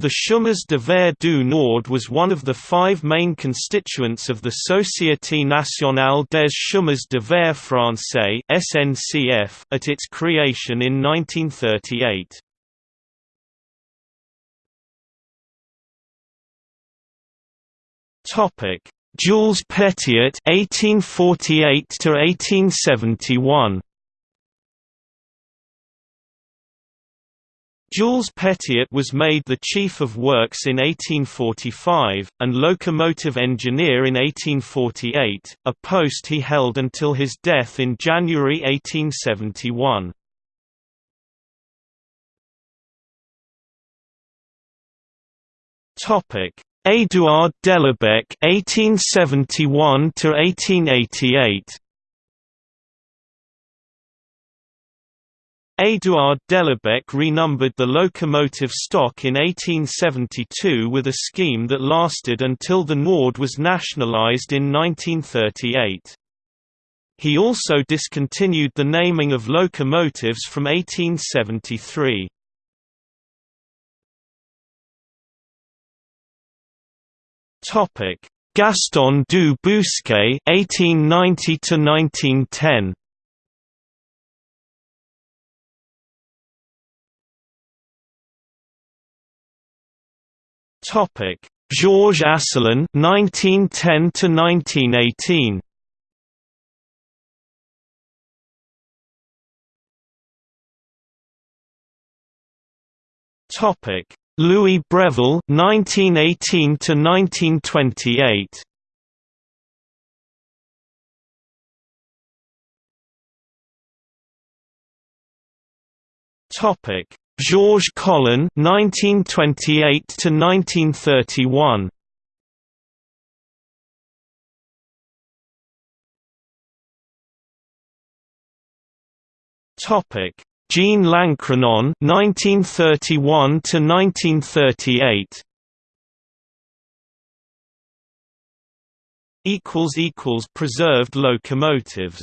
The Chemins de Fer du Nord was one of the five main constituents of the Société nationale des chemins de fer français (SNCF) at its creation in 1938. Topic: Jules Petiet (1848 to 1871). Jules Petiet was made the Chief of Works in 1845, and locomotive engineer in 1848, a post he held until his death in January 1871. Édouard Delebecque (1871–1888). Édouard Delebecque renumbered the locomotive stock in 1872 with a scheme that lasted until the Nord was nationalized in 1938. He also discontinued the naming of locomotives from 1873. Gaston du Bousquet (1890–1910). Topic: Georges Asselin (1910–1918). Topic: Louis Breville (1918–1928). Topic: Georges Collin (1928–1931). Topic: Jean Lancrenon (1931–1938). Equals equals preserved locomotives.